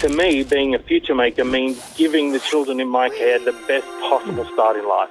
To me, being a future maker means giving the children in my care the best possible start in life.